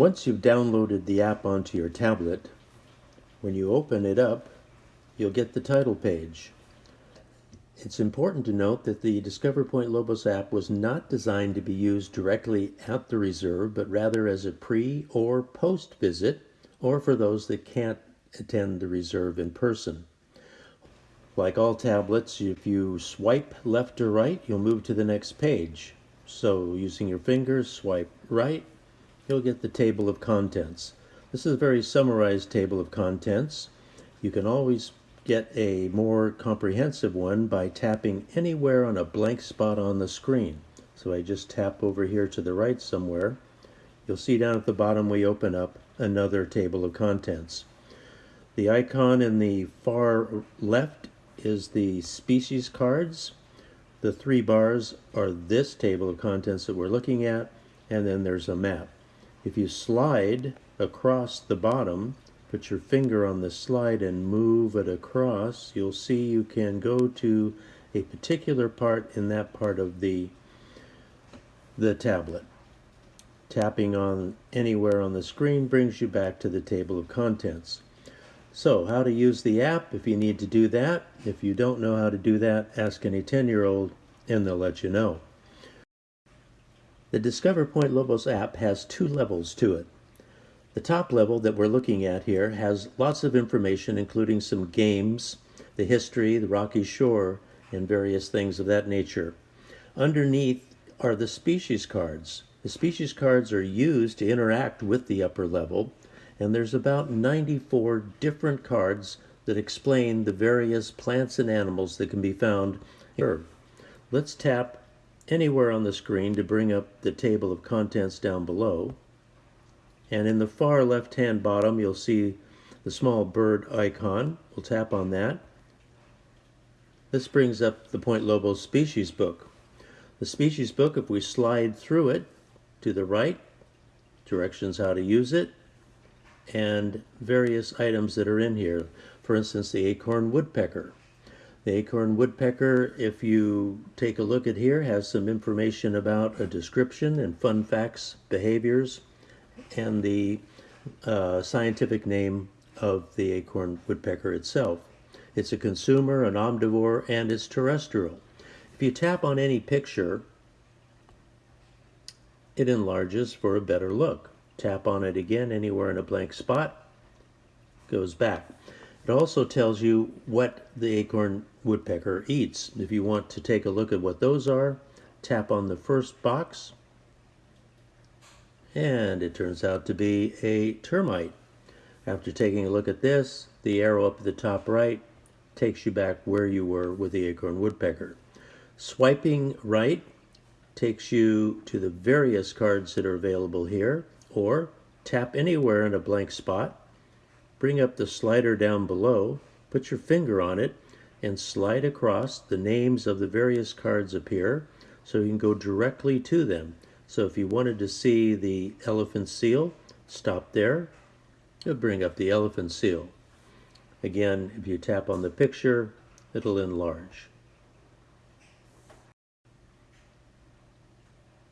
Once you've downloaded the app onto your tablet, when you open it up, you'll get the title page. It's important to note that the Discover Point Lobos app was not designed to be used directly at the reserve, but rather as a pre or post visit, or for those that can't attend the reserve in person. Like all tablets, if you swipe left or right, you'll move to the next page. So using your fingers, swipe right, you'll get the table of contents. This is a very summarized table of contents. You can always get a more comprehensive one by tapping anywhere on a blank spot on the screen. So I just tap over here to the right somewhere. You'll see down at the bottom we open up another table of contents. The icon in the far left is the species cards. The three bars are this table of contents that we're looking at, and then there's a map. If you slide across the bottom, put your finger on the slide and move it across, you'll see you can go to a particular part in that part of the, the tablet. Tapping on anywhere on the screen brings you back to the table of contents. So, how to use the app if you need to do that. If you don't know how to do that, ask any 10-year-old and they'll let you know. The Discover Point Lobos app has two levels to it. The top level that we're looking at here has lots of information, including some games, the history, the rocky shore, and various things of that nature. Underneath are the species cards. The species cards are used to interact with the upper level, and there's about 94 different cards that explain the various plants and animals that can be found here. Let's tap anywhere on the screen to bring up the table of contents down below. And in the far left-hand bottom, you'll see the small bird icon. We'll tap on that. This brings up the Point Lobos species book. The species book, if we slide through it to the right, directions how to use it, and various items that are in here. For instance, the acorn woodpecker. The acorn woodpecker, if you take a look at here, has some information about a description and fun facts, behaviors, and the uh, scientific name of the acorn woodpecker itself. It's a consumer, an omnivore, and it's terrestrial. If you tap on any picture, it enlarges for a better look. Tap on it again anywhere in a blank spot, goes back. It also tells you what the acorn woodpecker eats. If you want to take a look at what those are, tap on the first box, and it turns out to be a termite. After taking a look at this, the arrow up at the top right takes you back where you were with the acorn woodpecker. Swiping right takes you to the various cards that are available here, or tap anywhere in a blank spot bring up the slider down below, put your finger on it, and slide across. The names of the various cards appear, so you can go directly to them. So if you wanted to see the elephant seal, stop there. It'll bring up the elephant seal. Again, if you tap on the picture, it'll enlarge.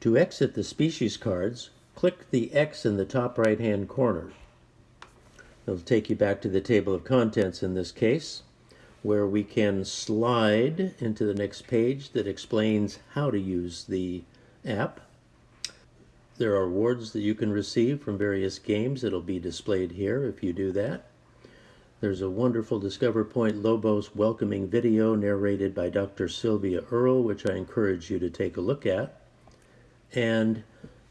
To exit the species cards, click the X in the top right hand corner. It'll take you back to the table of contents in this case, where we can slide into the next page that explains how to use the app. There are awards that you can receive from various games that'll be displayed here if you do that. There's a wonderful Discover Point Lobos welcoming video narrated by Dr. Sylvia Earle, which I encourage you to take a look at. And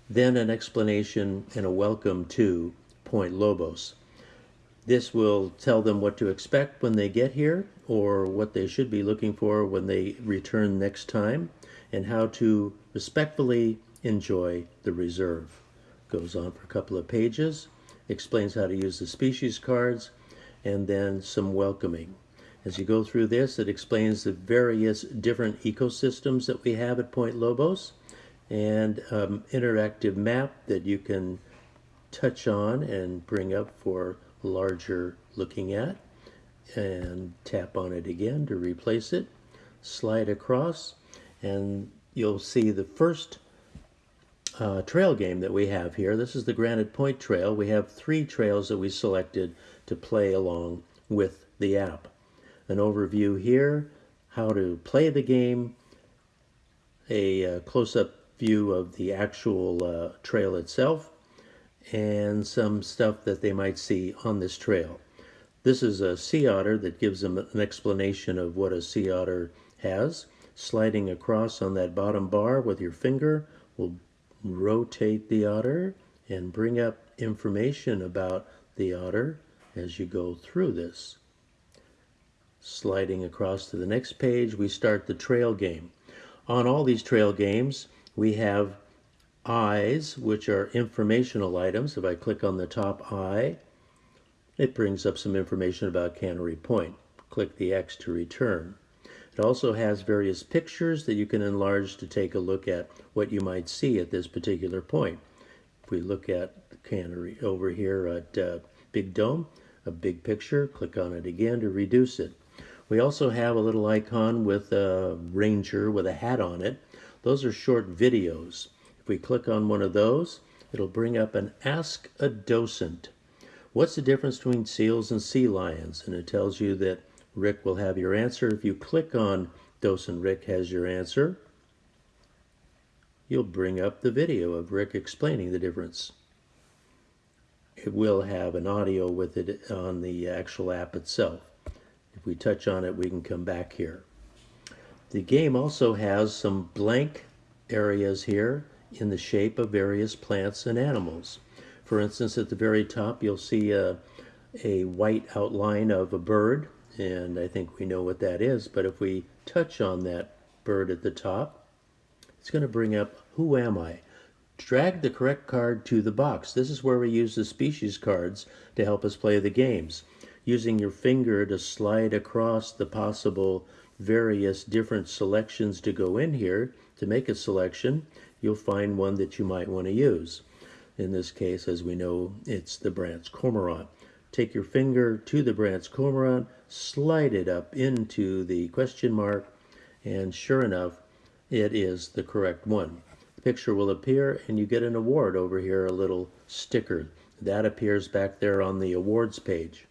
then an explanation and a welcome to Point Lobos. This will tell them what to expect when they get here or what they should be looking for when they return next time and how to respectfully enjoy the reserve. Goes on for a couple of pages, explains how to use the species cards, and then some welcoming. As you go through this, it explains the various different ecosystems that we have at Point Lobos and um, interactive map that you can touch on and bring up for larger looking at and tap on it again to replace it slide across and you'll see the first uh, trail game that we have here. This is the Granite Point Trail. We have three trails that we selected to play along with the app. An overview here, how to play the game, a uh, close-up view of the actual uh, trail itself, and some stuff that they might see on this trail. This is a sea otter that gives them an explanation of what a sea otter has. Sliding across on that bottom bar with your finger will rotate the otter and bring up information about the otter as you go through this. Sliding across to the next page, we start the trail game. On all these trail games, we have eyes, which are informational items. If I click on the top eye, it brings up some information about Cannery Point. Click the X to return. It also has various pictures that you can enlarge to take a look at what you might see at this particular point. If we look at the cannery over here at uh, Big Dome, a big picture, click on it again to reduce it. We also have a little icon with a ranger with a hat on it. Those are short videos. If we click on one of those, it'll bring up an Ask a Docent. What's the difference between seals and sea lions? And it tells you that Rick will have your answer. If you click on Docent Rick has your answer, you'll bring up the video of Rick explaining the difference. It will have an audio with it on the actual app itself. If we touch on it, we can come back here. The game also has some blank areas here in the shape of various plants and animals. For instance, at the very top, you'll see a, a white outline of a bird and I think we know what that is, but if we touch on that bird at the top, it's going to bring up Who Am I? Drag the correct card to the box. This is where we use the species cards to help us play the games. Using your finger to slide across the possible various different selections to go in here to make a selection, you'll find one that you might want to use. In this case, as we know, it's the Brandt's Cormorant. Take your finger to the Brandt's Cormorant, slide it up into the question mark, and sure enough, it is the correct one. The picture will appear and you get an award over here, a little sticker. That appears back there on the awards page.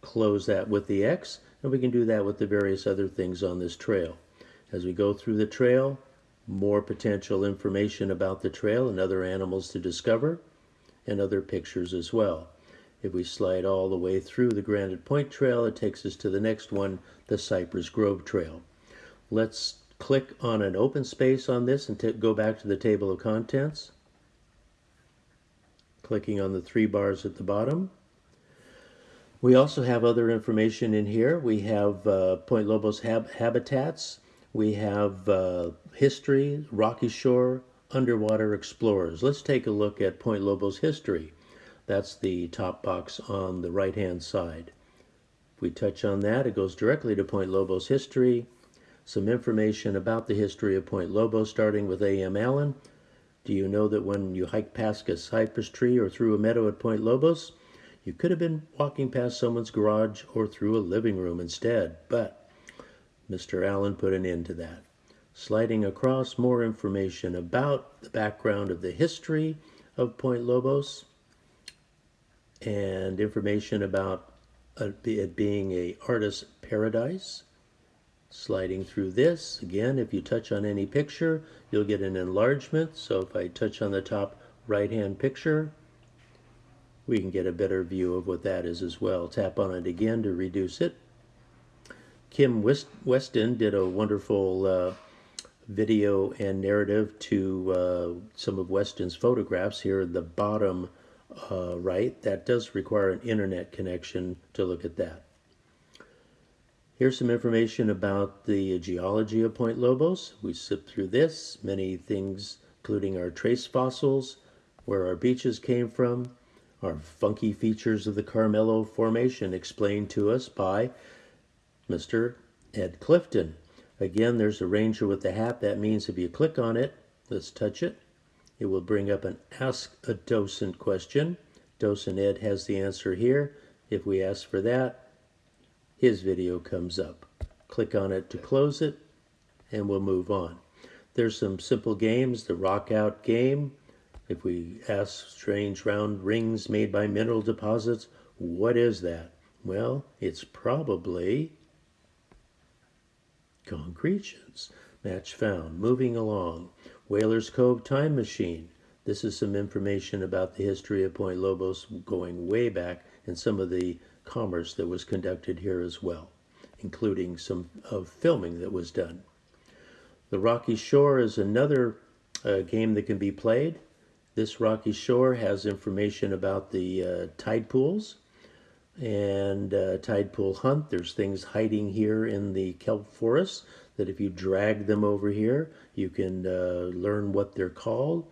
Close that with the X, and we can do that with the various other things on this trail. As we go through the trail, more potential information about the trail and other animals to discover, and other pictures as well. If we slide all the way through the Granite Point Trail, it takes us to the next one, the Cypress Grove Trail. Let's click on an open space on this and go back to the table of contents. Clicking on the three bars at the bottom. We also have other information in here. We have uh, Point Lobos hab habitats. We have uh, history, Rocky Shore, underwater explorers. Let's take a look at Point Lobos history. That's the top box on the right-hand side. If we touch on that, it goes directly to Point Lobos history, some information about the history of Point Lobos, starting with A.M. Allan. Do you know that when you hike past a cypress tree or through a meadow at Point Lobos, you could have been walking past someone's garage or through a living room instead, but Mr. Allan put an end to that. Sliding across more information about the background of the history of Point Lobos, and information about uh, it being a artist's paradise. Sliding through this, again, if you touch on any picture, you'll get an enlargement. So if I touch on the top right-hand picture, we can get a better view of what that is as well. Tap on it again to reduce it. Kim West Weston did a wonderful uh, video and narrative to uh, some of Weston's photographs here at the bottom uh, right, that does require an internet connection to look at that. Here's some information about the geology of Point Lobos. We zip through this, many things including our trace fossils, where our beaches came from, our funky features of the Carmelo Formation explained to us by Mr. Ed Clifton. Again, there's a ranger with the hat. That means if you click on it, let's touch it, it will bring up an Ask a Docent question. Docent Ed has the answer here. If we ask for that, his video comes up. Click on it to close it, and we'll move on. There's some simple games, the rock out game. If we ask strange round rings made by mineral deposits, what is that? Well, it's probably concretions. Match found. Moving along. Whalers Cove Time Machine. This is some information about the history of Point Lobos going way back and some of the commerce that was conducted here as well, including some of filming that was done. The Rocky Shore is another uh, game that can be played. This Rocky Shore has information about the uh, tide pools and uh, tide pool hunt. There's things hiding here in the kelp forest that if you drag them over here, you can uh, learn what they're called.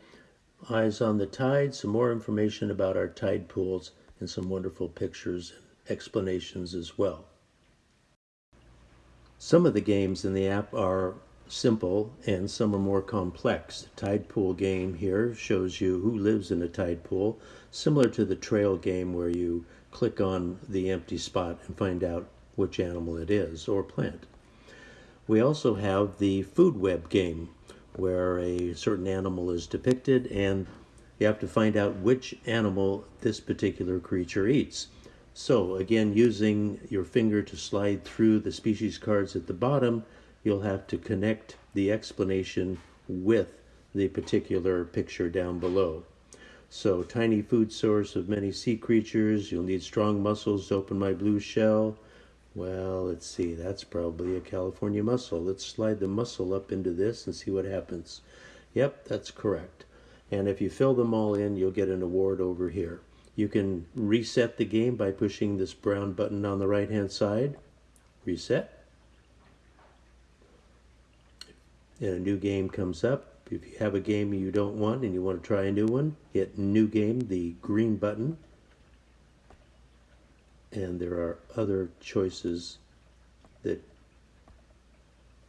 Eyes on the Tide, some more information about our tide pools, and some wonderful pictures and explanations as well. Some of the games in the app are simple and some are more complex. The tide pool game here shows you who lives in a tide pool, similar to the trail game where you click on the empty spot and find out which animal it is or plant. We also have the food web game where a certain animal is depicted and you have to find out which animal this particular creature eats. So again, using your finger to slide through the species cards at the bottom, you'll have to connect the explanation with the particular picture down below. So tiny food source of many sea creatures, you'll need strong muscles to open my blue shell. Well, let's see, that's probably a California mussel. Let's slide the mussel up into this and see what happens. Yep, that's correct. And if you fill them all in, you'll get an award over here. You can reset the game by pushing this brown button on the right hand side. Reset. And a new game comes up. If you have a game you don't want and you want to try a new one, hit New Game, the green button and there are other choices that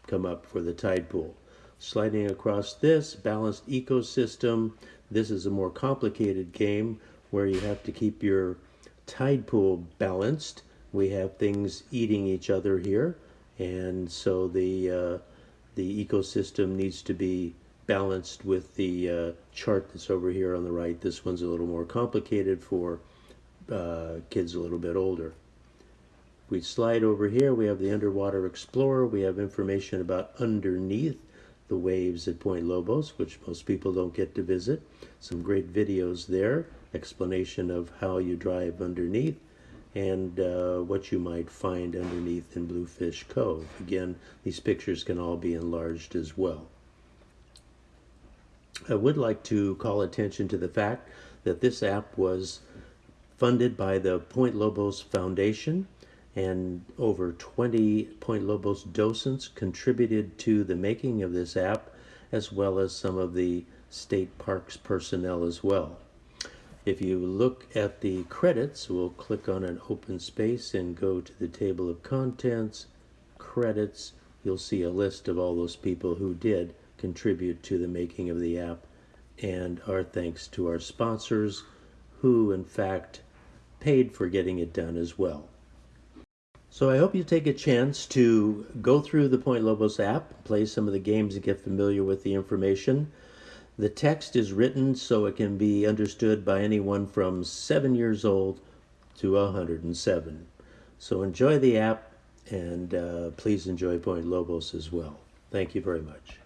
come up for the tide pool. Sliding across this, balanced ecosystem, this is a more complicated game where you have to keep your tide pool balanced. We have things eating each other here, and so the, uh, the ecosystem needs to be balanced with the uh, chart that's over here on the right. This one's a little more complicated for uh, kids a little bit older. We slide over here, we have the Underwater Explorer. We have information about underneath the waves at Point Lobos, which most people don't get to visit. Some great videos there, explanation of how you drive underneath and uh, what you might find underneath in Bluefish Cove. Again, these pictures can all be enlarged as well. I would like to call attention to the fact that this app was funded by the Point Lobos Foundation, and over 20 Point Lobos docents contributed to the making of this app, as well as some of the state parks personnel as well. If you look at the credits, we'll click on an open space and go to the table of contents, credits, you'll see a list of all those people who did contribute to the making of the app and our thanks to our sponsors who in fact paid for getting it done as well. So I hope you take a chance to go through the Point Lobos app, play some of the games and get familiar with the information. The text is written so it can be understood by anyone from 7 years old to 107. So enjoy the app and uh, please enjoy Point Lobos as well. Thank you very much.